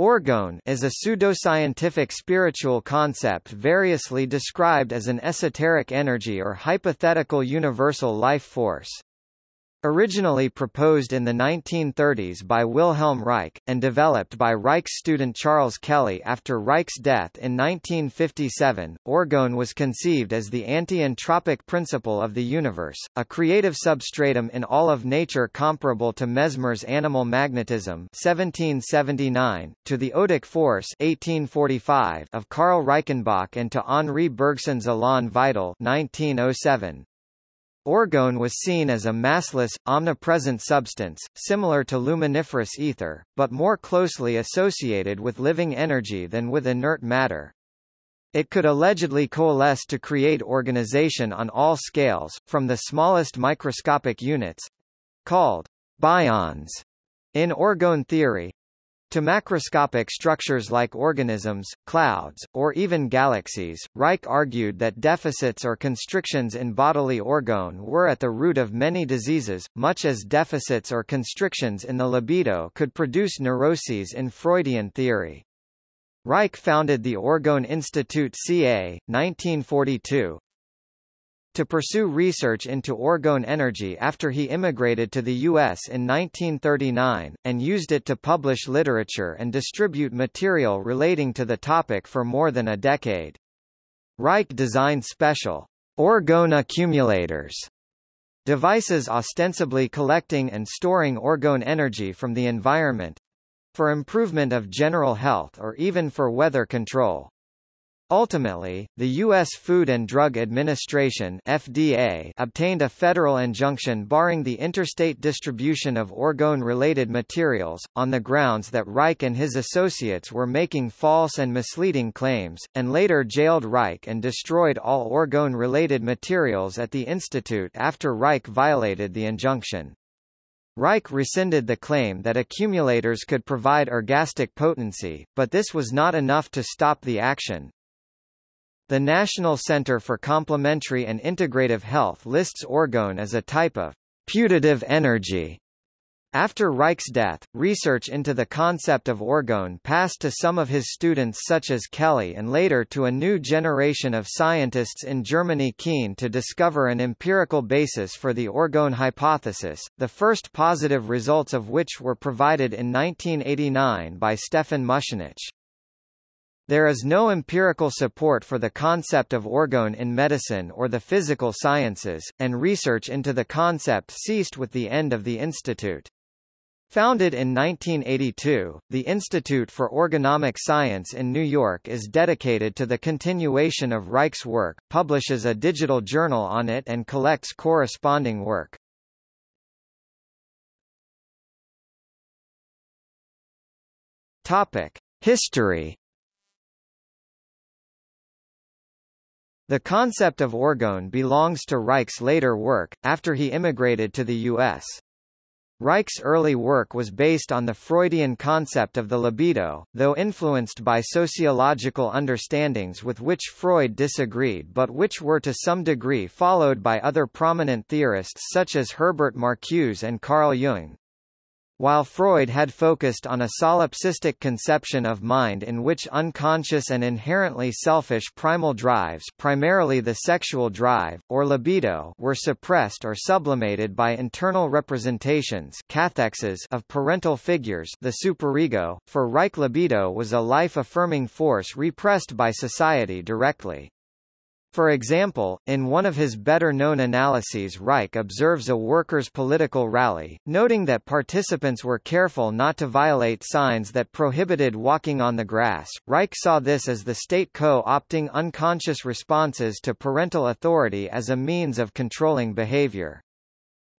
Orgone is a pseudoscientific spiritual concept variously described as an esoteric energy or hypothetical universal life force. Originally proposed in the 1930s by Wilhelm Reich, and developed by Reich's student Charles Kelley after Reich's death in 1957, orgone was conceived as the anti-entropic principle of the universe, a creative substratum in all of nature comparable to Mesmer's animal magnetism 1779, to the odic force 1845 of Karl Reichenbach and to Henri Bergson's Elan vital 1907. Orgone was seen as a massless, omnipresent substance, similar to luminiferous ether, but more closely associated with living energy than with inert matter. It could allegedly coalesce to create organization on all scales, from the smallest microscopic units—called bions in orgone theory, to macroscopic structures like organisms, clouds, or even galaxies, Reich argued that deficits or constrictions in bodily orgone were at the root of many diseases, much as deficits or constrictions in the libido could produce neuroses in Freudian theory. Reich founded the Orgone Institute ca. 1942, to pursue research into orgone energy after he immigrated to the U.S. in 1939, and used it to publish literature and distribute material relating to the topic for more than a decade. Reich designed special orgone accumulators devices ostensibly collecting and storing orgone energy from the environment for improvement of general health or even for weather control. Ultimately, the U.S. Food and Drug Administration FDA obtained a federal injunction barring the interstate distribution of orgone-related materials, on the grounds that Reich and his associates were making false and misleading claims, and later jailed Reich and destroyed all orgone-related materials at the institute after Reich violated the injunction. Reich rescinded the claim that accumulators could provide orgastic potency, but this was not enough to stop the action. The National Center for Complementary and Integrative Health lists orgone as a type of putative energy. After Reich's death, research into the concept of orgone passed to some of his students such as Kelley and later to a new generation of scientists in Germany keen to discover an empirical basis for the orgone hypothesis, the first positive results of which were provided in 1989 by Stefan Muschenich. There is no empirical support for the concept of orgone in medicine or the physical sciences, and research into the concept ceased with the end of the institute. Founded in 1982, the Institute for Orgonomic Science in New York is dedicated to the continuation of Reich's work, publishes a digital journal on it and collects corresponding work. Topic: History The concept of orgone belongs to Reich's later work, after he immigrated to the U.S. Reich's early work was based on the Freudian concept of the libido, though influenced by sociological understandings with which Freud disagreed but which were to some degree followed by other prominent theorists such as Herbert Marcuse and Carl Jung. While Freud had focused on a solipsistic conception of mind in which unconscious and inherently selfish primal drives primarily the sexual drive, or libido were suppressed or sublimated by internal representations of parental figures the superego, for Reich libido was a life-affirming force repressed by society directly. For example, in one of his better-known analyses Reich observes a workers' political rally, noting that participants were careful not to violate signs that prohibited walking on the grass. Reich saw this as the state co-opting unconscious responses to parental authority as a means of controlling behavior.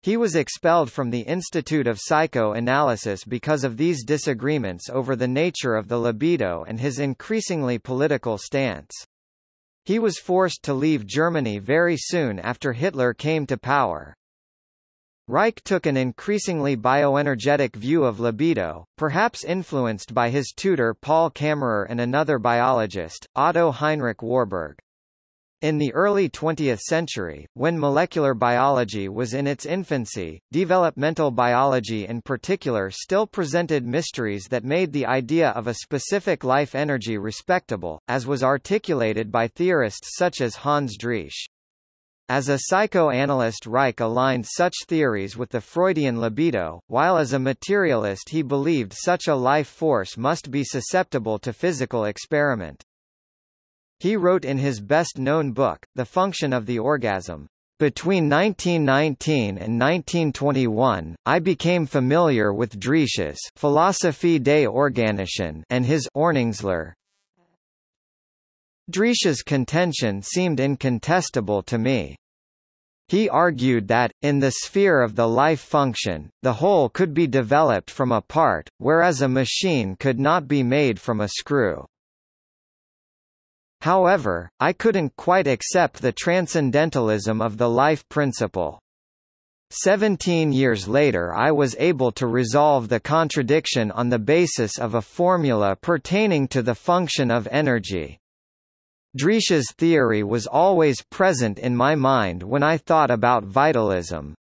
He was expelled from the Institute of Psychoanalysis because of these disagreements over the nature of the libido and his increasingly political stance. He was forced to leave Germany very soon after Hitler came to power. Reich took an increasingly bioenergetic view of libido, perhaps influenced by his tutor Paul Kammerer and another biologist, Otto Heinrich Warburg. In the early 20th century, when molecular biology was in its infancy, developmental biology in particular still presented mysteries that made the idea of a specific life energy respectable, as was articulated by theorists such as Hans Driesch. As a psychoanalyst Reich aligned such theories with the Freudian libido, while as a materialist he believed such a life force must be susceptible to physical experiment. He wrote in his best-known book, The Function of the Orgasm, between 1919 and 1921, I became familiar with Driesch's Philosophie des Organischen and his Ordnungslehre. Driesch's contention seemed incontestable to me. He argued that, in the sphere of the life function, the whole could be developed from a part, whereas a machine could not be made from a screw. However, I couldn't quite accept the transcendentalism of the life principle. Seventeen years later I was able to resolve the contradiction on the basis of a formula pertaining to the function of energy. Driesch's theory was always present in my mind when I thought about vitalism.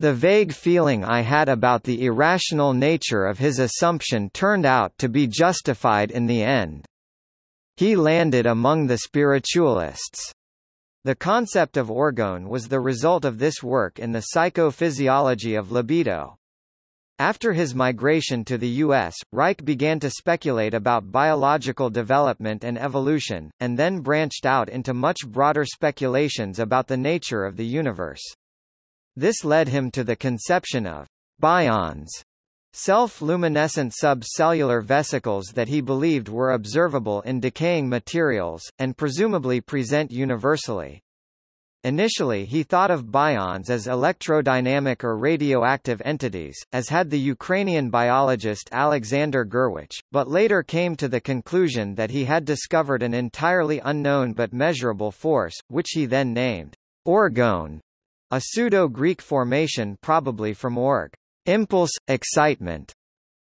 The vague feeling I had about the irrational nature of his assumption turned out to be justified in the end. He landed among the spiritualists. The concept of orgone was the result of this work in the psychophysiology of libido. After his migration to the U.S., Reich began to speculate about biological development and evolution, and then branched out into much broader speculations about the nature of the universe. This led him to the conception of bions, self-luminescent subcellular vesicles that he believed were observable in decaying materials, and presumably present universally. Initially he thought of bions as electrodynamic or radioactive entities, as had the Ukrainian biologist Alexander Gurevich, but later came to the conclusion that he had discovered an entirely unknown but measurable force, which he then named orgone, a pseudo-Greek formation probably from org impulse, excitement,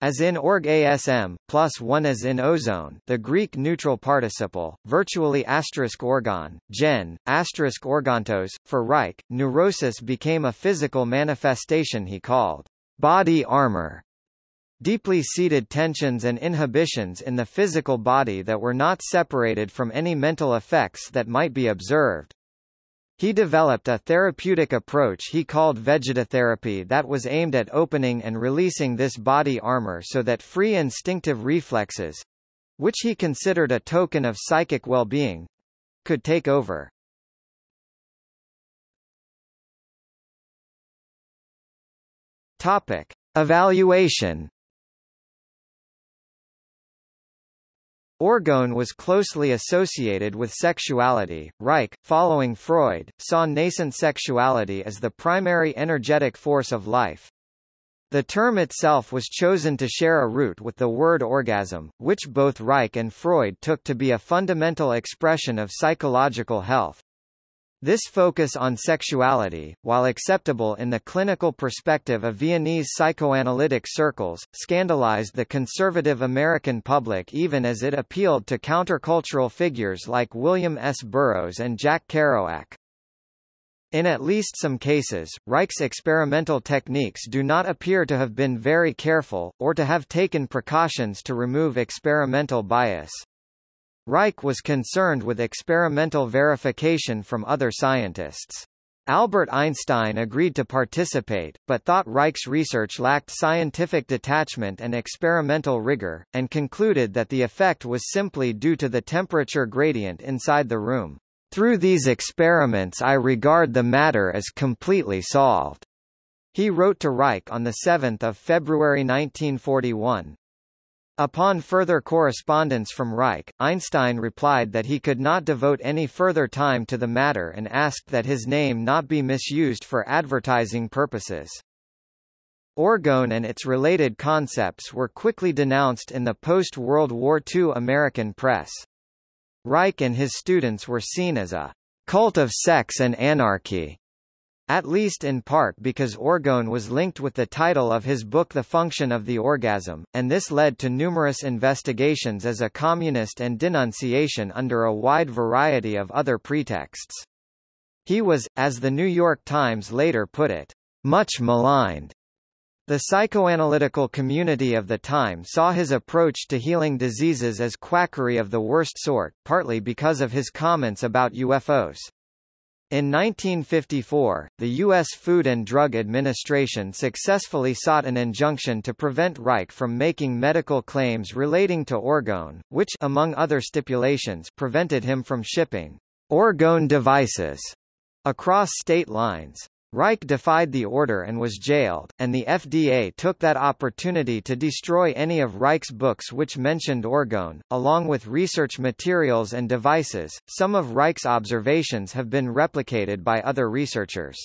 as in org asm, plus one as in ozone the Greek neutral participle, virtually asterisk orgon, gen, asterisk orgontos. For Reich, neurosis became a physical manifestation he called body armor. Deeply seated tensions and inhibitions in the physical body that were not separated from any mental effects that might be observed. He developed a therapeutic approach he called vegetotherapy that was aimed at opening and releasing this body armor so that free instinctive reflexes which he considered a token of psychic well-being could take over. Topic: Evaluation Orgone was closely associated with sexuality. Reich, following Freud, saw nascent sexuality as the primary energetic force of life. The term itself was chosen to share a root with the word orgasm, which both Reich and Freud took to be a fundamental expression of psychological health. This focus on sexuality, while acceptable in the clinical perspective of Viennese psychoanalytic circles, scandalized the conservative American public even as it appealed to countercultural figures like William S. Burroughs and Jack Kerouac. In at least some cases, Reich's experimental techniques do not appear to have been very careful, or to have taken precautions to remove experimental bias. Reich was concerned with experimental verification from other scientists. Albert Einstein agreed to participate, but thought Reich's research lacked scientific detachment and experimental rigor, and concluded that the effect was simply due to the temperature gradient inside the room. Through these experiments I regard the matter as completely solved. He wrote to Reich on 7 February 1941. Upon further correspondence from Reich, Einstein replied that he could not devote any further time to the matter and asked that his name not be misused for advertising purposes. Orgone and its related concepts were quickly denounced in the post-World War II American press. Reich and his students were seen as a cult of sex and anarchy, at least in part because orgone was linked with the title of his book The Function of the Orgasm, and this led to numerous investigations as a communist and denunciation under a wide variety of other pretexts. He was, as the New York Times later put it, much maligned. The psychoanalytical community of the time saw his approach to healing diseases as quackery of the worst sort, partly because of his comments about UFOs. In 1954, the U.S. Food and Drug Administration successfully sought an injunction to prevent Reich from making medical claims relating to orgone, which among other stipulations prevented him from shipping orgone devices across state lines. Reich defied the order and was jailed, and the FDA took that opportunity to destroy any of Reich's books which mentioned orgone, along with research materials and devices. Some of Reich's observations have been replicated by other researchers.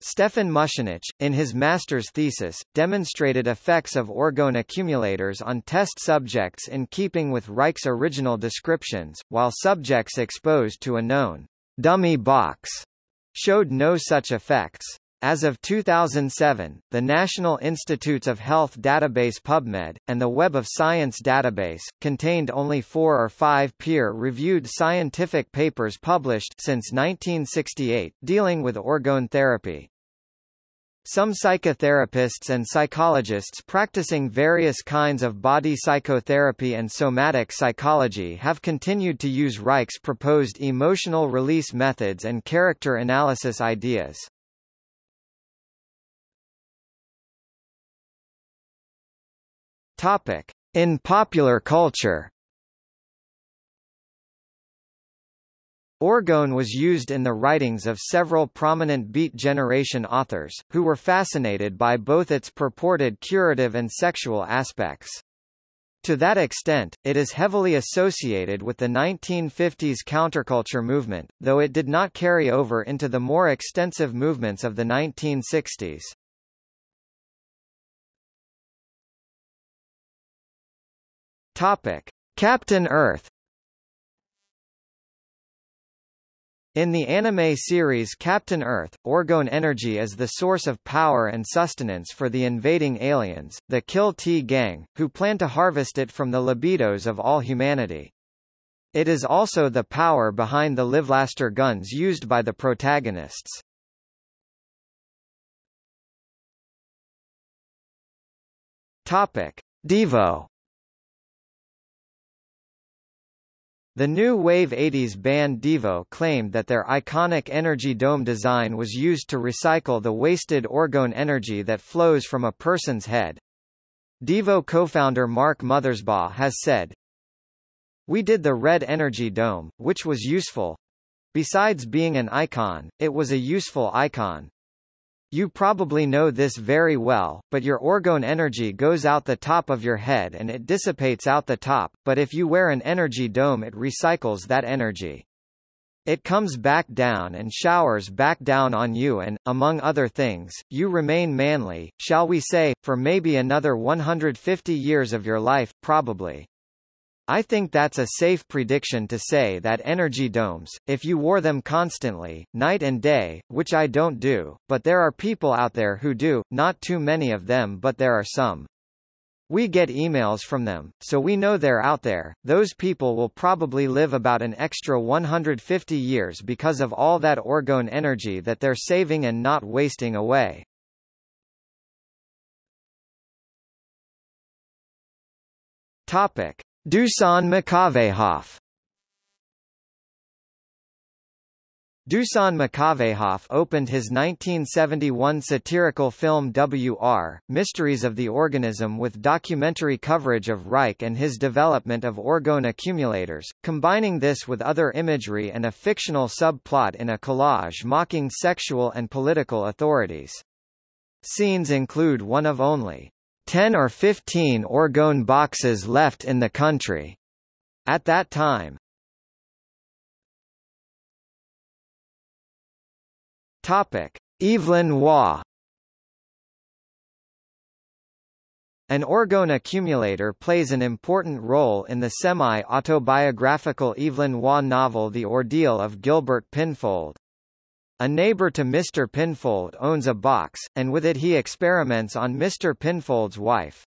Stefan Muschenich, in his master's thesis, demonstrated effects of orgone accumulators on test subjects in keeping with Reich's original descriptions, while subjects exposed to a known dummy box showed no such effects. As of 2007, the National Institutes of Health database PubMed, and the Web of Science database, contained only four or five peer-reviewed scientific papers published since 1968, dealing with orgone therapy. Some psychotherapists and psychologists practicing various kinds of body psychotherapy and somatic psychology have continued to use Reich's proposed emotional release methods and character analysis ideas. In popular culture Orgone was used in the writings of several prominent Beat Generation authors, who were fascinated by both its purported curative and sexual aspects. To that extent, it is heavily associated with the 1950s counterculture movement, though it did not carry over into the more extensive movements of the 1960s. Topic: Captain Earth In the anime series Captain Earth, orgone energy is the source of power and sustenance for the invading aliens, the Kill T gang, who plan to harvest it from the libidos of all humanity. It is also the power behind the Livlaster guns used by the protagonists. Topic: Devo The new Wave 80s band Devo claimed that their iconic energy dome design was used to recycle the wasted orgone energy that flows from a person's head. Devo co-founder Mark Mothersbaugh has said, We did the red energy dome, which was useful. Besides being an icon, it was a useful icon. You probably know this very well, but your orgone energy goes out the top of your head and it dissipates out the top, but if you wear an energy dome it recycles that energy. It comes back down and showers back down on you and, among other things, you remain manly, shall we say, for maybe another 150 years of your life, probably. I think that's a safe prediction to say that energy domes, if you wore them constantly, night and day, which I don't do, but there are people out there who do, not too many of them but there are some. We get emails from them, so we know they're out there. Those people will probably live about an extra 150 years because of all that orgone energy that they're saving and not wasting away. Topic. Dusan Makavejev Dusan Makavejev opened his 1971 satirical film W.R., Mysteries of the Organism with documentary coverage of Reich and his development of orgone accumulators, combining this with other imagery and a fictional subplot in a collage mocking sexual and political authorities. Scenes include one of only 10 or 15 orgone boxes left in the country. At that time. Topic: Evelyn Waugh An orgone accumulator plays an important role in the semi-autobiographical Evelyn Waugh novel The Ordeal of Gilbert Pinfold. A neighbor to Mr. Pinfold owns a box, and with it he experiments on Mr. Pinfold's wife.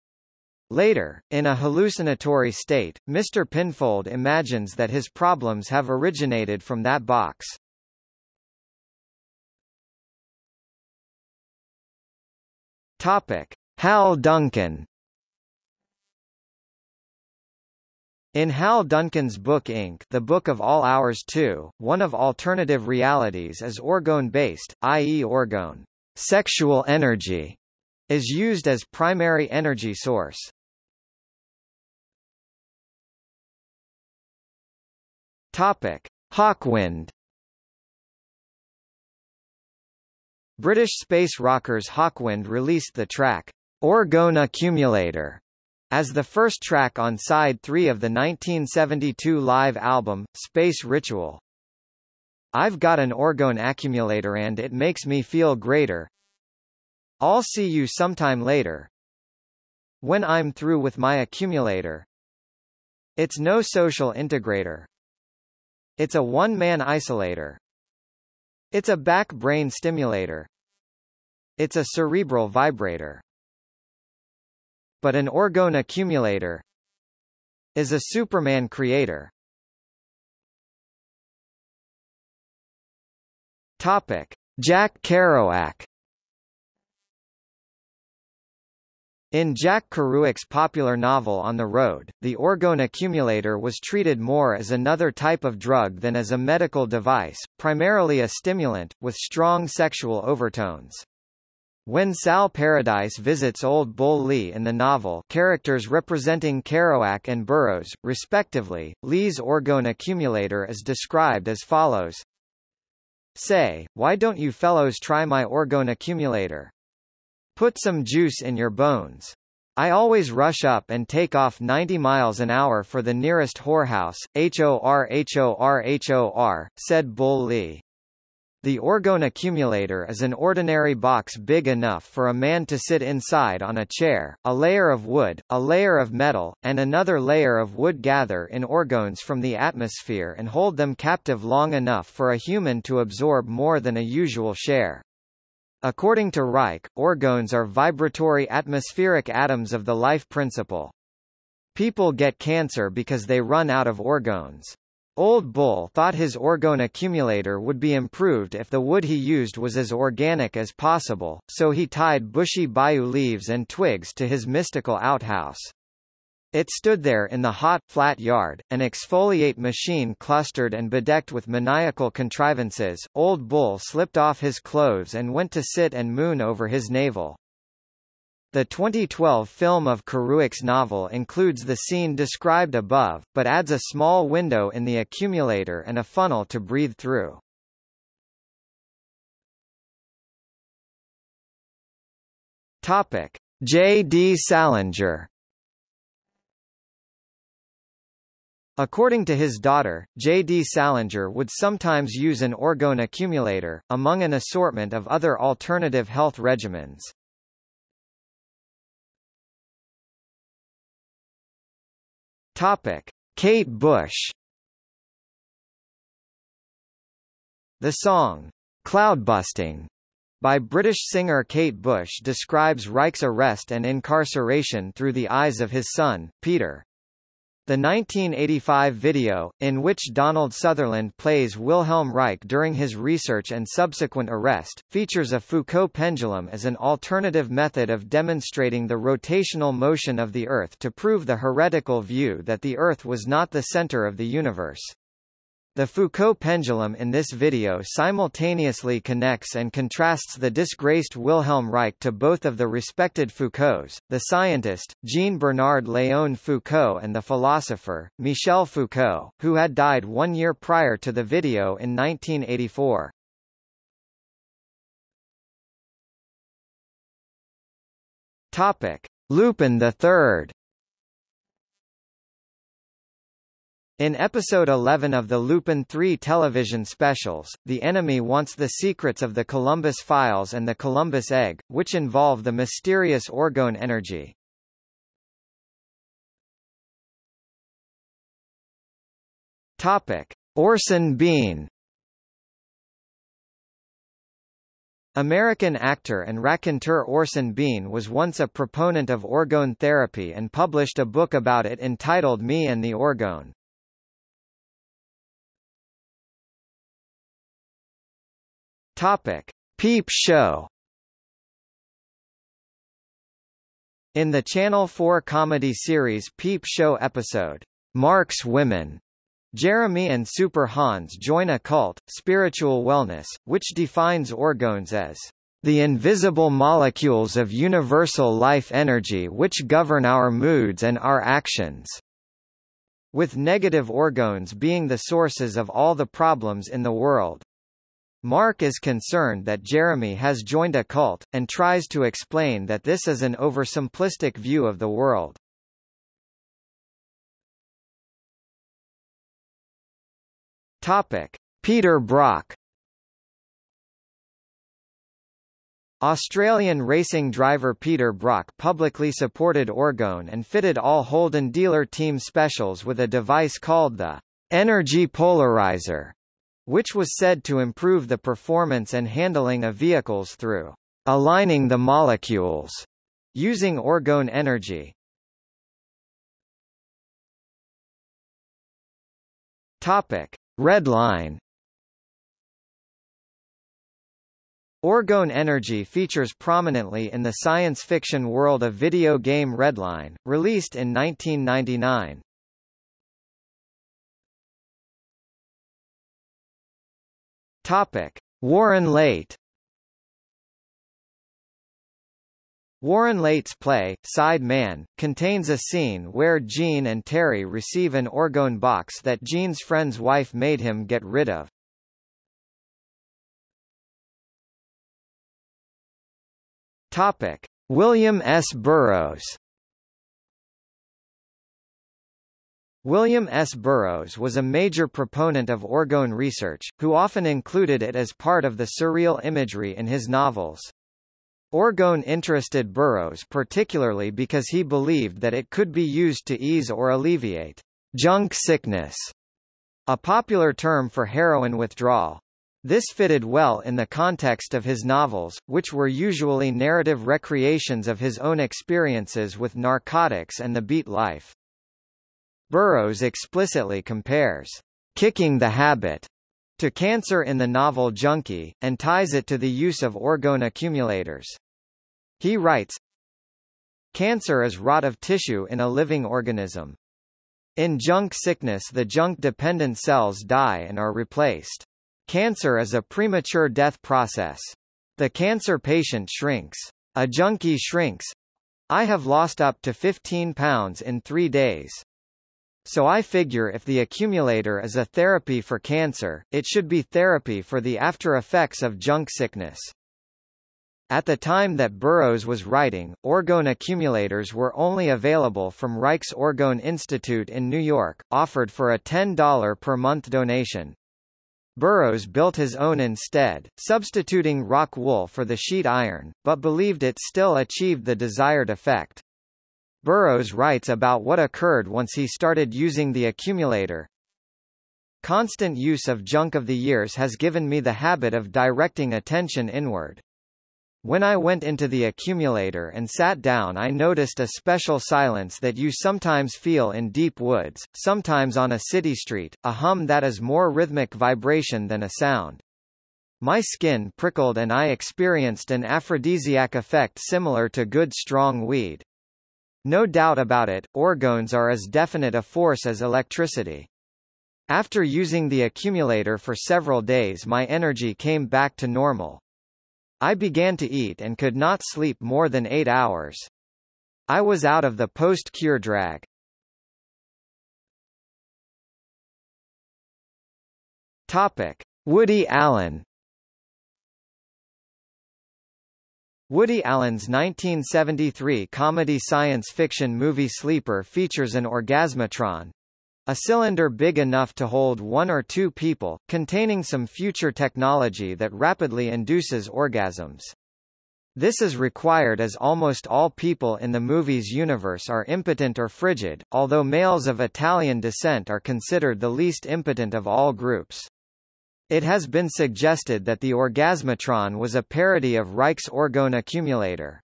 Later, in a hallucinatory state, Mr. Pinfold imagines that his problems have originated from that box. Topic: Hal Duncan In Hal Duncan's book Ink The Book of All Hours 2, one of alternative realities is orgone-based, i.e. orgone sexual energy is used as primary energy source. Topic: Hawkwind British space rockers Hawkwind released the track Orgone Accumulator as the first track on side 3 of the 1972 live album, Space Ritual. I've got an orgone accumulator and it makes me feel greater. I'll see you sometime later. When I'm through with my accumulator. It's no social integrator. It's a one-man isolator. It's a back brain stimulator. It's a cerebral vibrator but an orgone accumulator is a Superman creator. Topic: Jack Kerouac In Jack Kerouac's popular novel On the Road, the orgone accumulator was treated more as another type of drug than as a medical device, primarily a stimulant, with strong sexual overtones. When Sal Paradise visits Old Bull Lee in the novel characters representing Kerouac and Burroughs, respectively, Lee's orgone accumulator is described as follows. Say, why don't you fellows try my orgone accumulator? Put some juice in your bones. I always rush up and take off 90 miles an hour for the nearest whorehouse, H-O-R-H-O-R-H-O-R, said Bull Lee. The orgone accumulator is an ordinary box big enough for a man to sit inside on a chair, a layer of wood, a layer of metal, and another layer of wood gather in orgones from the atmosphere and hold them captive long enough for a human to absorb more than a usual share. According to Reich, orgones are vibratory atmospheric atoms of the life principle. People get cancer because they run out of orgones. Old Bull thought his orgone accumulator would be improved if the wood he used was as organic as possible, so he tied bushy bayou leaves and twigs to his mystical outhouse. It stood there in the hot, flat yard, an exfoliate machine clustered and bedecked with maniacal contrivances. Old Bull slipped off his clothes and went to sit and moon over his navel. The 2012 film of Kerouac's novel includes the scene described above, but adds a small window in the accumulator and a funnel to breathe through. Topic: J. D. Salinger According to his daughter, J. D. Salinger would sometimes use an orgone accumulator, among an assortment of other alternative health regimens. Topic: Kate Bush. The song Cloudbusting by British singer Kate Bush describes Reich's arrest and incarceration through the eyes of his son, Peter. The 1985 video, in which Donald Sutherland plays Wilhelm Reich during his research and subsequent arrest, features a Foucault pendulum as an alternative method of demonstrating the rotational motion of the Earth to prove the heretical view that the Earth was not the center of the universe. The Foucault pendulum in this video simultaneously connects and contrasts the disgraced Wilhelm Reich to both of the respected Foucaults, the scientist, Jean-Bernard Léon Foucault and the philosopher, Michel Foucault, who had died one year prior to the video in 1984. Topic. Lupin III In episode 11 of the Lupin 3 television specials, the enemy wants the secrets of the Columbus files and the Columbus egg, which involve the mysterious orgone energy. Topic: Orson Bean American actor and raconteur Orson Bean was once a proponent of orgone therapy and published a book about it entitled Me and the Orgone. Topic: Peep Show. In the Channel 4 comedy series Peep Show episode, Mark's Women, Jeremy and Super Hans join a cult, Spiritual Wellness, which defines orgones as the invisible molecules of universal life energy which govern our moods and our actions, with negative orgones being the sources of all the problems in the world. Mark is concerned that Jeremy has joined a cult, and tries to explain that this is an oversimplistic view of the world. Topic: Peter Brock Australian racing driver Peter Brock publicly supported orgone and fitted all Holden dealer team specials with a device called the energy polarizer, which was said to improve the performance and handling of vehicles through aligning the molecules using orgone energy. Topic: Redline Orgone energy features prominently in the science fiction world of video game Redline, released in 1999. Topic: Warren Leight Warren Leight's play, Side Man, contains a scene where Gene and Terry receive an orgone box that Gene's friend's wife made him get rid of. Topic: William S. Burroughs. William S. Burroughs was a major proponent of orgone research, who often included it as part of the surreal imagery in his novels. Orgone interested Burroughs particularly because he believed that it could be used to ease or alleviate junk sickness, a popular term for heroin withdrawal. This fitted well in the context of his novels, which were usually narrative recreations of his own experiences with narcotics and the beat life. Burroughs explicitly compares kicking the habit to cancer in the novel Junkie, and ties it to the use of orgone accumulators. He writes, Cancer is rot of tissue in a living organism. In junk sickness the junk-dependent cells die and are replaced. Cancer is a premature death process. The cancer patient shrinks. A junkie shrinks. I have lost up to 15 pounds in three days. So I figure if the accumulator is a therapy for cancer, it should be therapy for the after effects of junk sickness. At the time that Burroughs was writing, orgone accumulators were only available from Reich's Orgone Institute in New York, offered for a $10 per month donation. Burroughs built his own instead, substituting rock wool for the sheet iron, but believed it still achieved the desired effect. Burroughs writes about what occurred once he started using the accumulator. Constant use of junk of the years has given me the habit of directing attention inward. When I went into the accumulator and sat down I noticed a special silence that you sometimes feel in deep woods, sometimes on a city street, a hum that is more rhythmic vibration than a sound. My skin prickled and I experienced an aphrodisiac effect similar to good strong weed. No doubt about it, orgones are as definite a force as electricity. After using the accumulator for several days my energy came back to normal. I began to eat and could not sleep more than eight hours. I was out of the post-cure drag. Topic. Woody Allen Woody Allen's 1973 comedy science fiction movie Sleeper features an orgasmatron, a cylinder big enough to hold one or two people, containing some future technology that rapidly induces orgasms. This is required as almost all people in the movie's universe are impotent or frigid, although males of Italian descent are considered the least impotent of all groups. It has been suggested that the Orgasmatron was a parody of Reich's orgone accumulator.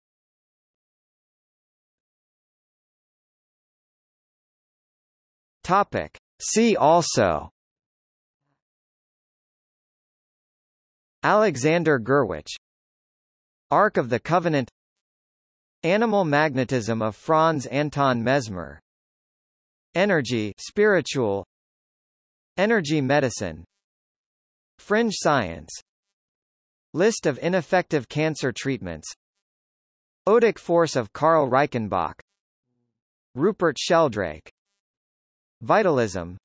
Topic. See also. Alexander Gurwitch Ark of the Covenant. Animal magnetism of Franz Anton Mesmer. Energy spiritual. Energy medicine Fringe science. List of ineffective cancer treatments. Odic force of Karl Reichenbach. Rupert Sheldrake. Vitalism.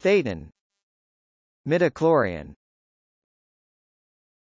Thetan. Midichlorian